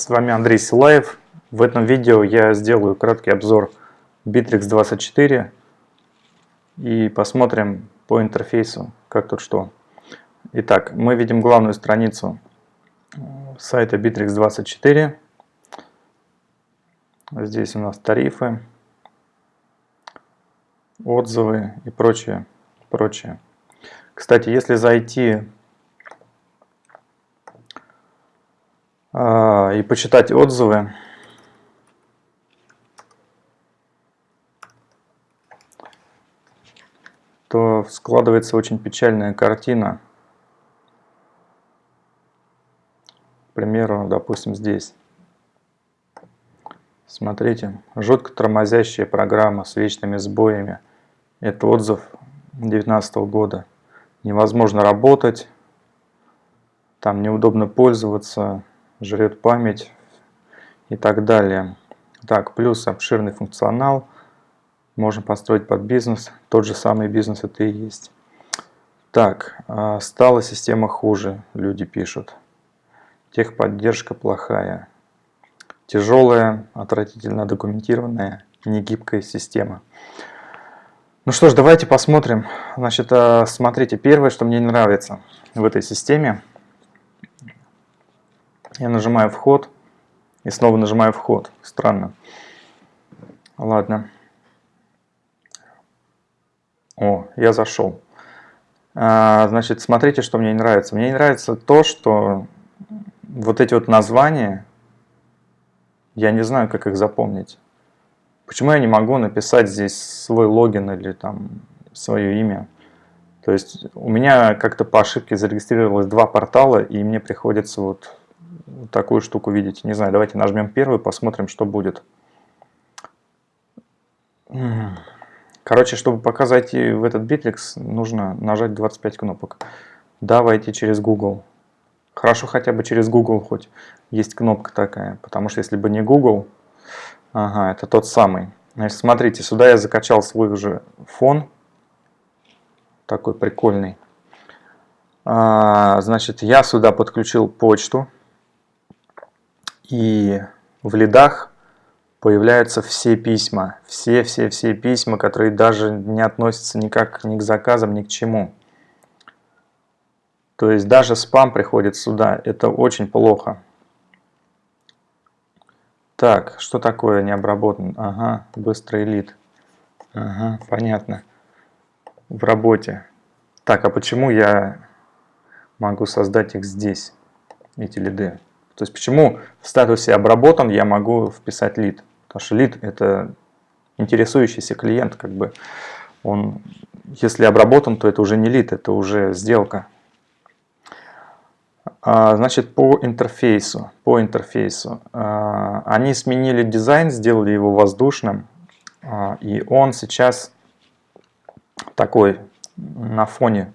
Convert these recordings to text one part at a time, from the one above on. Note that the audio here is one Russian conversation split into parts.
С вами Андрей Силаев. В этом видео я сделаю краткий обзор Bittrex 24 и посмотрим по интерфейсу, как тут что. Итак, мы видим главную страницу сайта Bittrex 24. Здесь у нас тарифы, отзывы и прочее, прочее. Кстати, если зайти и почитать отзывы, то складывается очень печальная картина. К примеру, допустим, здесь. Смотрите, жутко тормозящая программа с вечными сбоями. Это отзыв 2019 года невозможно работать, там неудобно пользоваться, жрет память и так далее. Так, плюс обширный функционал, можно построить под бизнес, тот же самый бизнес это и есть. Так, а, стала система хуже, люди пишут. Техподдержка плохая. Тяжелая, отвратительно документированная, негибкая система. Ну что ж, давайте посмотрим. Значит, э, смотрите, первое, что мне не нравится в этой системе. Я нажимаю вход и снова нажимаю вход. Странно. Ладно. О, я зашел. А, значит, смотрите, что мне не нравится. Мне не нравится то, что вот эти вот названия, я не знаю, как их запомнить. Почему я не могу написать здесь свой логин или там свое имя? То есть у меня как-то по ошибке зарегистрировалось два портала, и мне приходится вот, такую штуку видеть. Не знаю, давайте нажмем первый, посмотрим, что будет. Короче, чтобы пока зайти в этот Bittrex, нужно нажать 25 кнопок. Давайте через Google. Хорошо хотя бы через Google хоть есть кнопка такая, потому что если бы не Google, Ага, это тот самый. Значит, смотрите, сюда я закачал свой уже фон. Такой прикольный. А, значит, я сюда подключил почту. И в лидах появляются все письма. Все-все-все письма, которые даже не относятся никак ни к заказам, ни к чему. То есть даже спам приходит сюда. Это очень плохо. Так, что такое не обработан? Ага, быстрый лид. Ага, понятно. В работе. Так, а почему я могу создать их здесь, эти лиды? То есть почему в статусе обработан я могу вписать лид? Потому что лид это интересующийся клиент, как бы он, если обработан, то это уже не лид, это уже сделка. А, значит, по интерфейсу, по интерфейсу. А, они сменили дизайн, сделали его воздушным, а, и он сейчас такой на фоне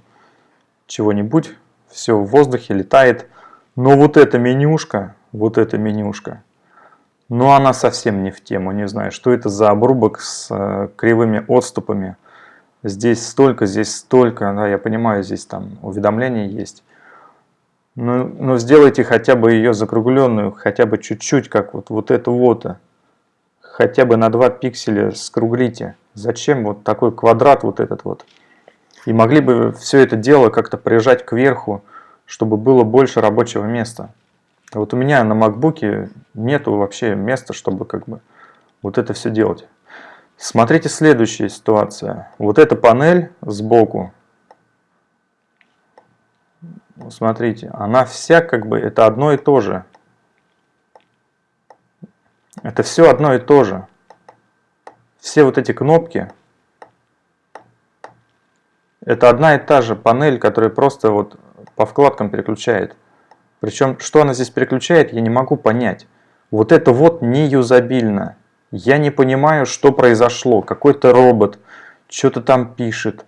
чего-нибудь, все в воздухе летает. Но вот эта менюшка, вот эта менюшка, ну она совсем не в тему, не знаю, что это за обрубок с э, кривыми отступами. Здесь столько, здесь столько, да, я понимаю, здесь там уведомления есть. Но, ну, но сделайте хотя бы ее закругленную, хотя бы чуть-чуть, как вот, вот эту вот. Хотя бы на 2 пикселя скруглите. Зачем вот такой квадрат вот этот вот? И могли бы все это дело как-то прижать кверху, чтобы было больше рабочего места. Вот у меня на макбуке нету вообще места, чтобы как бы вот это все делать. Смотрите следующая ситуация. Вот эта панель сбоку, смотрите, она вся как бы, это одно и то же. Это все одно и то же. Все вот эти кнопки, это одна и та же панель, которая просто вот по вкладкам переключает. Причем, что она здесь переключает, я не могу понять. Вот это вот не юзабильно. Я не понимаю, что произошло. Какой-то робот что-то там пишет.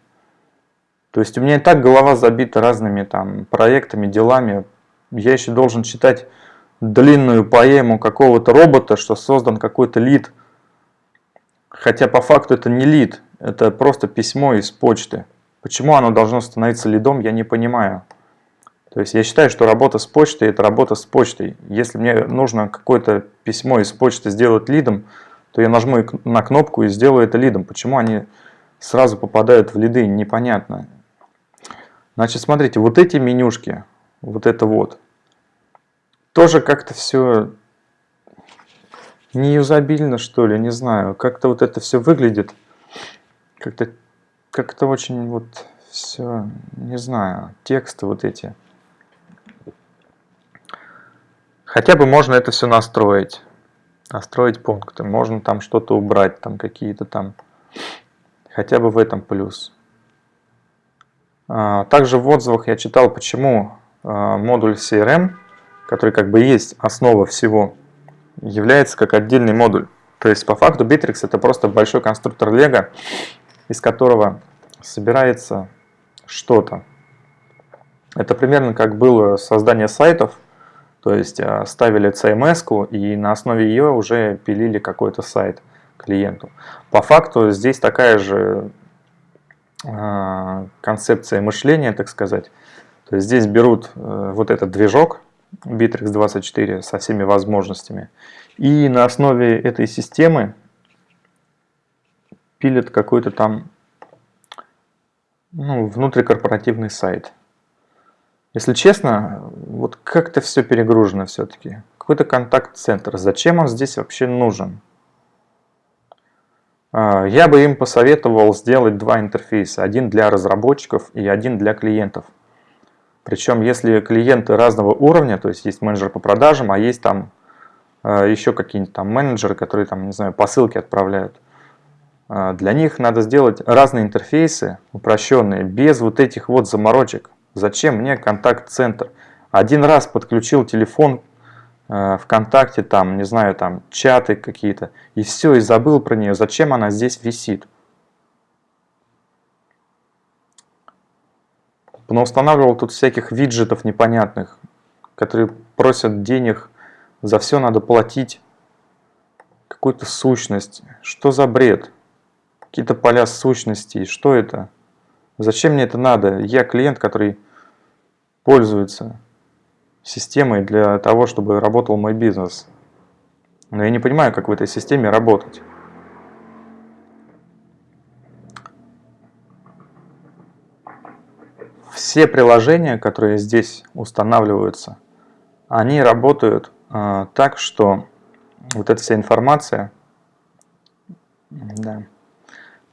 То есть у меня и так голова забита разными там проектами, делами. Я еще должен читать длинную поэму какого-то робота, что создан какой-то лид. Хотя по факту это не лид, это просто письмо из почты. Почему оно должно становиться лидом, я не понимаю. То То есть я считаю, что работа с почтой – это работа с почтой. Если мне нужно какое-то письмо из почты сделать лидом, то я нажму на кнопку и сделаю это лидом. Почему они сразу попадают в лиды, непонятно. Значит, смотрите, вот эти менюшки, вот это вот, тоже как-то все неюзабильно, что ли, не знаю. Как-то вот это все выглядит, как-то как-то очень вот все, не знаю, тексты вот эти. Хотя бы можно это все настроить. Настроить пункты. Можно там что-то убрать, там какие-то там. Хотя бы в этом плюс. А, также в отзывах я читал, почему а, модуль CRM, который как бы есть основа всего, является как отдельный модуль. То есть по факту Bittrex это просто большой конструктор Lego, из которого собирается что-то. Это примерно как было создание сайтов, то есть а, ставили CMS и на основе ее уже пилили какой-то сайт клиенту. По факту здесь такая же а, концепция мышления, так сказать. То есть здесь берут э, вот этот движок Bittrex 24 со всеми возможностями и на основе этой системы пилят какой-то там ну, внутрикорпоративный сайт. Если честно, вот как-то все перегружено все-таки. Какой-то контакт-центр. Зачем он здесь вообще нужен? А, я бы им посоветовал сделать два интерфейса. Один для разработчиков и один для клиентов. Причем, если клиенты разного уровня, то есть есть менеджер по продажам, а есть там а, еще какие-нибудь там менеджеры, которые там, не знаю, посылки отправляют. А, для них надо сделать разные интерфейсы, упрощенные, без вот этих вот заморочек. Зачем мне контакт-центр? Один раз подключил телефон э, ВКонтакте, там, не знаю, там, чаты какие-то, и все, и забыл про нее. Зачем она здесь висит? Устанавливал тут всяких виджетов непонятных, которые просят денег, за все надо платить. Какую-то сущность. Что за бред? какие-то поля сущностей. Что это? Зачем мне это надо? Я клиент, который пользуется системой для того, чтобы работал мой бизнес. Но я не понимаю, как в этой системе работать. Все приложения, которые здесь устанавливаются, они работают э, так, что вот эта вся информация, да,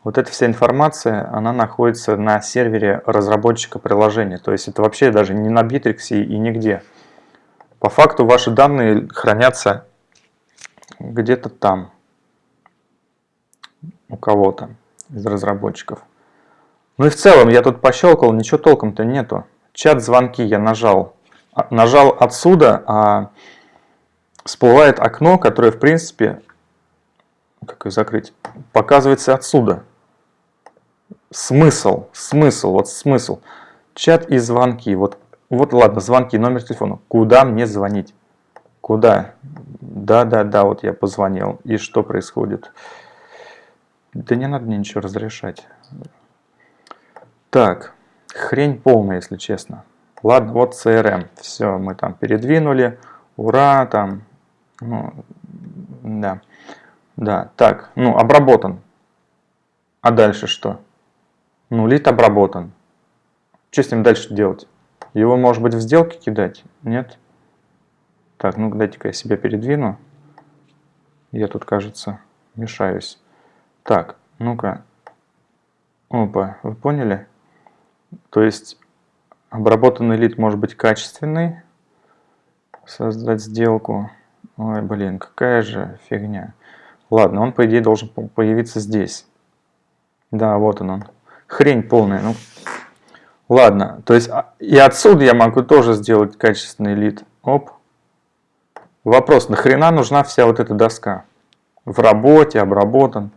вот эта вся информация, она находится на сервере разработчика приложения. То есть это вообще даже не на Bittrex и нигде. По факту ваши данные хранятся где-то там, у кого-то из разработчиков. Ну и в целом я тут пощелкал, ничего толком-то нету. Чат-звонки я нажал. А, нажал отсюда, а всплывает окно, которое в принципе, как ее закрыть, показывается отсюда смысл, смысл, вот смысл. Чат и звонки. Вот, вот ладно, звонки, номер телефона. Куда мне звонить? Куда? Да, да, да, вот я позвонил. И что происходит? Да не надо мне ничего разрешать. Так, хрень полная, если честно. Ладно, вот CRM. Все, мы там передвинули. Ура, там. Ну, да. Да, так, ну, обработан. А дальше что? Ну, лид обработан. Что с ним дальше делать? Его, может быть, в сделке кидать? Нет? Так, ну дайте-ка я себя передвину. Я тут, кажется, мешаюсь. Так, ну-ка. Опа, вы поняли? То есть, обработанный лид может быть качественный. Создать сделку. Ой, блин, какая же фигня. Ладно, он, по идее, должен появиться здесь. Да, вот он он хрень полная. Ну, ладно, то есть а, и отсюда я могу тоже сделать качественный лид. Оп. Вопрос, нахрена нужна вся вот эта доска? В работе, обработан.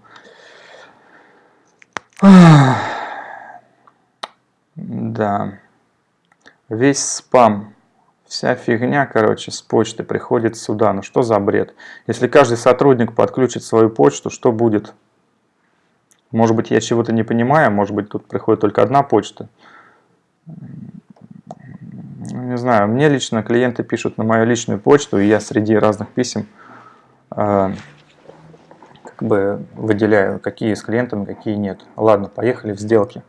Да. Весь спам, вся фигня, короче, с почты приходит сюда. Ну что за бред? Если каждый сотрудник подключит свою почту, что будет? Может быть, я чего-то не понимаю, может быть, тут приходит только одна почта. Не знаю, мне лично клиенты пишут на мою личную почту, и я среди разных писем э, как бы выделяю, какие с клиентами, какие нет. Ладно, поехали в сделки.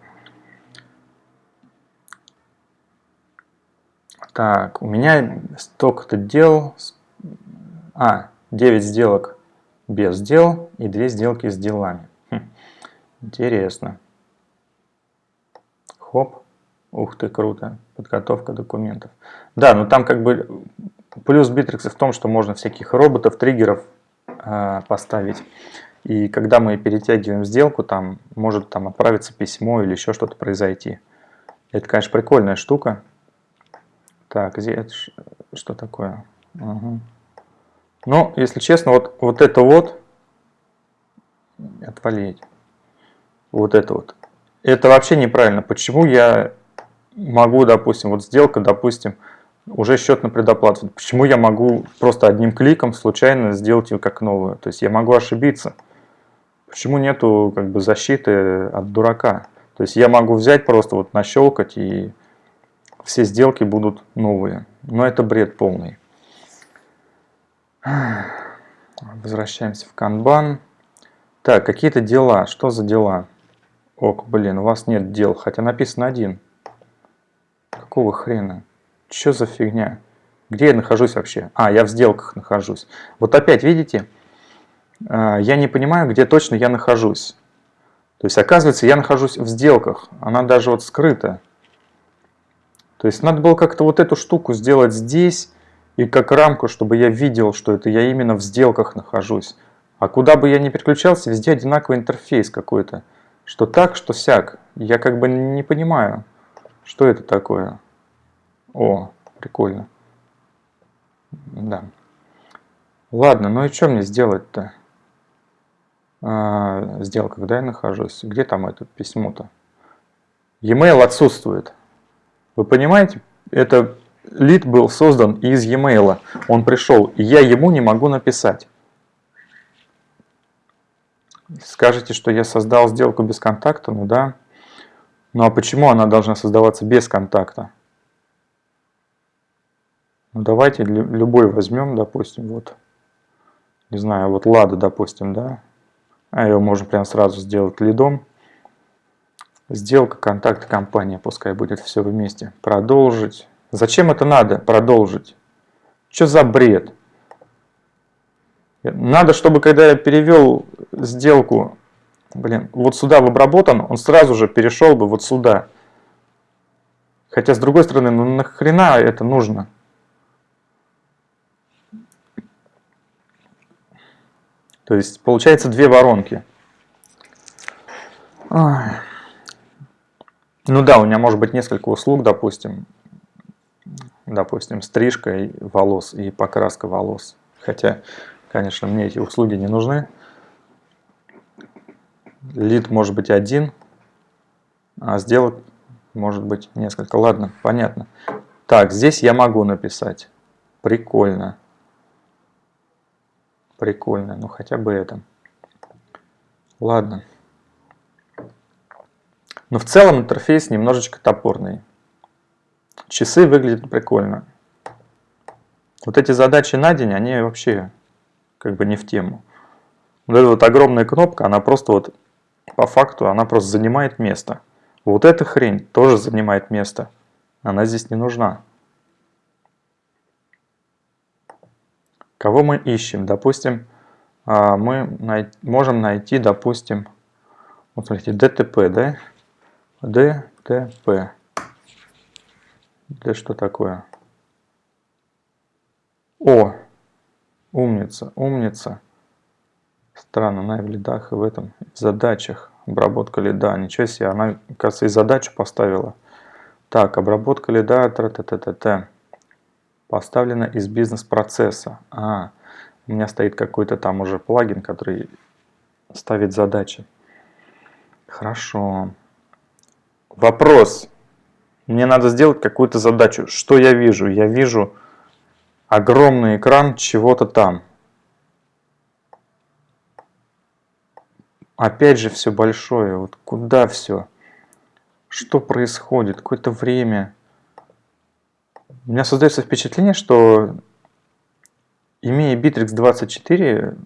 Так, у меня столько-то дел. А, 9 сделок без дел и 2 сделки с делами. Интересно. Хоп. Ух ты, круто. Подготовка документов. Да, но там как бы плюс Битрикса в том, что можно всяких роботов, триггеров э, поставить. И когда мы перетягиваем сделку, там может там отправиться письмо или еще что-то произойти. Это, конечно, прикольная штука. Так, где это что такое? Угу. Ну, если честно, вот, вот это вот, отвалить, вот это вот, это вообще неправильно. Почему я могу, допустим, вот сделка, допустим, уже счет на предоплату. Почему я могу просто одним кликом случайно сделать ее как новую? То есть я могу ошибиться. Почему нету как бы защиты от дурака? То есть я могу взять просто вот нащелкать и все сделки будут новые. Но это бред полный. Возвращаемся в канбан. Так, какие-то дела. Что за дела? Ок, блин, у вас нет дел, хотя написано один. Какого хрена? Что за фигня? Где я нахожусь вообще? А, я в сделках нахожусь. Вот опять, видите, а, я не понимаю, где точно я нахожусь. То есть, оказывается, я нахожусь в сделках. Она даже вот скрыта. То есть, надо было как-то вот эту штуку сделать здесь и как рамку, чтобы я видел, что это я именно в сделках нахожусь. А куда бы я ни переключался, везде одинаковый интерфейс какой-то. Что так, что сяк. Я как бы не понимаю. Что это такое? О, прикольно. Да. Ладно, ну и что мне сделать-то? А, сделка, когда я нахожусь? Где там это письмо-то? E-mail отсутствует. Вы понимаете? Это лид был создан из e-mail. Он пришел, и я ему не могу написать. Скажете, что я создал сделку без контакта? Ну да. Ну а почему она должна создаваться без контакта? Ну давайте любой возьмем, допустим, вот. Не знаю, вот Лада, допустим, да. А ее можно прям сразу сделать лидом. Сделка, контакт, компания, пускай будет все вместе. Продолжить. Зачем это надо, продолжить? Что за бред? Надо, чтобы когда я перевел сделку блин, вот сюда в обработан, он сразу же перешел бы вот сюда. Хотя, с другой стороны, ну нахрена это нужно? То есть, получается две воронки. Ну да, у меня может быть несколько услуг, допустим. Допустим, стрижка волос и покраска волос. Хотя, конечно, мне эти услуги не нужны лид может быть один, а сделок может быть несколько. Ладно, понятно. Так, здесь я могу написать. Прикольно. Прикольно, ну хотя бы это. Ладно. Но в целом интерфейс немножечко топорный. Часы выглядят прикольно. Вот эти задачи на день, они вообще как бы не в тему. Вот эта вот огромная кнопка, она просто вот по факту она просто занимает место. Вот эта хрень тоже занимает место. Она здесь не нужна. Кого мы ищем? Допустим, а, мы можем найти, допустим, вот смотрите, ДТП, да? ДТП. Да что такое? О, умница, умница. Странно, она и в лидах, и в этом, в задачах. Обработка лида, ничего себе, она, кажется, и задачу поставила. Так, обработка лида, т т т т т поставлена из бизнес-процесса. А, у меня стоит какой-то там уже плагин, который ставит задачи. Хорошо. Вопрос. Мне надо сделать какую-то задачу. Что я вижу? Я вижу огромный экран чего-то там. Опять же все большое. Вот куда все? Что происходит? Какое-то время. У меня создается впечатление, что имея Bittrex 24,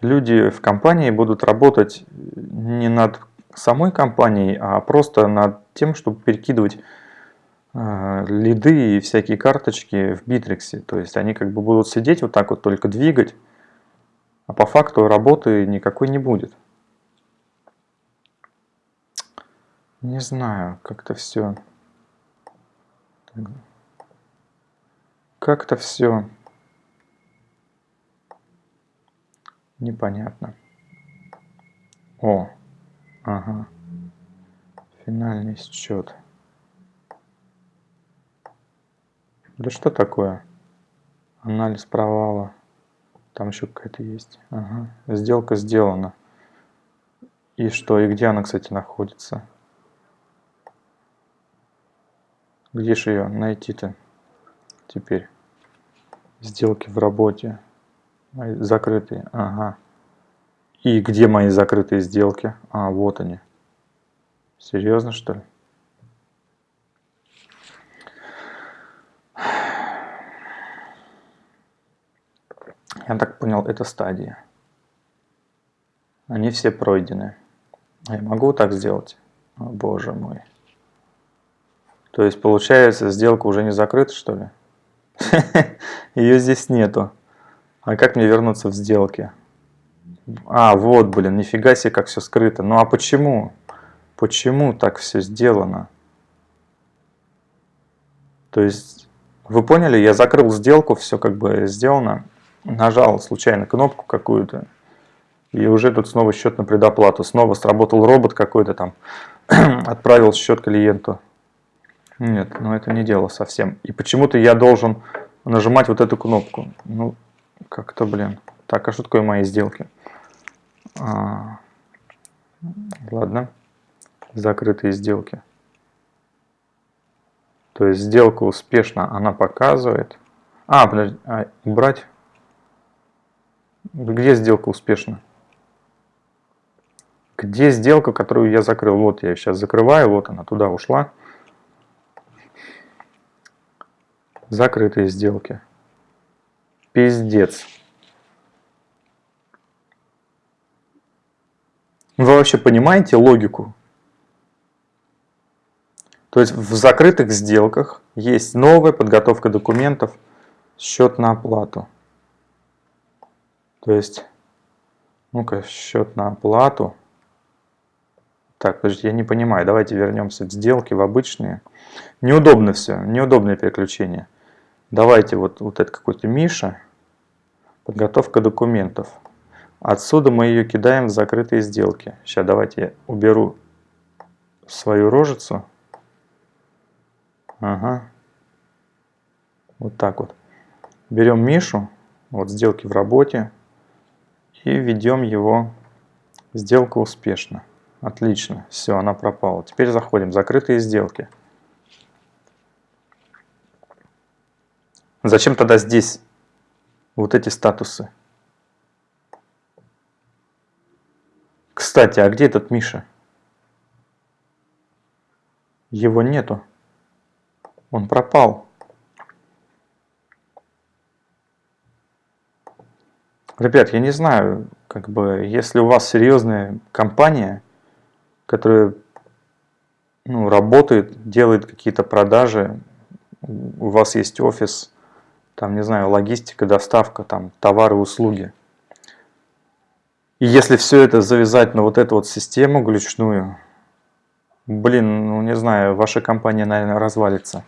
люди в компании будут работать не над самой компанией, а просто над тем, чтобы перекидывать лиды и всякие карточки в Bittrex. То есть они как бы будут сидеть вот так вот, только двигать, а по факту работы никакой не будет. Не знаю, как-то все... Как-то все непонятно. О, ага. Финальный счет. Да что такое? Анализ провала. Там еще какая-то есть. Ага. Сделка сделана. И что? И где она, кстати, находится? Где же ее найти-то теперь? Сделки в работе. Закрытые. Ага. И где мои закрытые сделки? А, вот они. Серьезно, что ли? Я так понял, это стадия. Они все пройдены. Я могу так сделать? О, боже мой. То есть, получается, сделка уже не закрыта, что ли? Ее здесь нету. А как мне вернуться в сделки? А, вот, блин, нифига себе, как все скрыто. Ну а почему? Почему так все сделано? То есть, вы поняли, я закрыл сделку, все как бы сделано. Нажал случайно кнопку какую-то. И уже тут снова счет на предоплату. Снова сработал робот какой-то там. отправил счет клиенту. Нет, ну это не дело совсем. И почему-то я должен нажимать вот эту кнопку. Ну, как-то, блин. Так, а что такое мои сделки? А, ладно. Закрытые сделки. То есть сделка успешно она показывает. А, подожди, а, убрать. Где сделка успешна? Где сделка, которую я закрыл? Вот я сейчас закрываю, вот она туда ушла. Закрытые сделки. Пиздец. Вы вообще понимаете логику? То есть в закрытых сделках есть новая подготовка документов, счет на оплату. То есть, ну-ка, счет на оплату. Так, подождите, я не понимаю. Давайте вернемся в сделки, в обычные. Неудобно все, неудобное переключение. Давайте вот, вот это какой-то Миша. Подготовка документов. Отсюда мы ее кидаем в закрытые сделки. Сейчас давайте я уберу свою рожицу. Ага. Вот так вот. Берем Мишу, вот сделки в работе, и ведем его. Сделка успешна. Отлично. Все, она пропала. Теперь заходим. Закрытые сделки. Зачем тогда здесь вот эти статусы? Кстати, а где этот Миша? Его нету. Он пропал. Ребят, я не знаю, как бы, если у вас серьезная компания, которая ну, работает, делает какие-то продажи, у вас есть офис, там, не знаю, логистика, доставка, там, товары, услуги. И если все это завязать на вот эту вот систему глючную, блин, ну не знаю, ваша компания, наверное, развалится.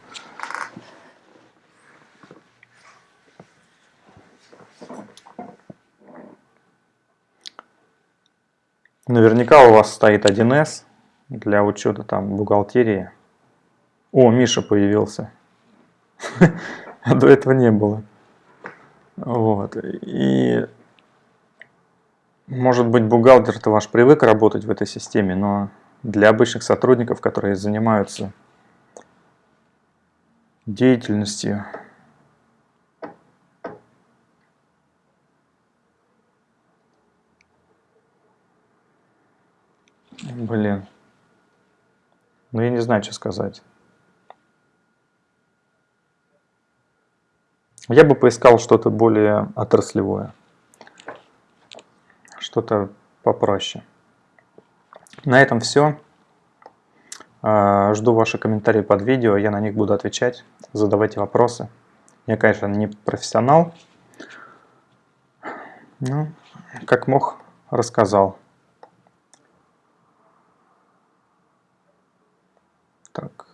Наверняка у вас стоит 1С для учета там бухгалтерии. О, Миша появился. а до этого не было. Вот. И может быть бухгалтер-то ваш привык работать в этой системе, но для обычных сотрудников, которые занимаются деятельностью, Блин. Ну, я не знаю, что сказать. Я бы поискал что-то более отраслевое. Что-то попроще. На этом все. А, жду ваши комментарии под видео, я на них буду отвечать. Задавайте вопросы. Я, конечно, не профессионал. Ну, как мог, рассказал. Так.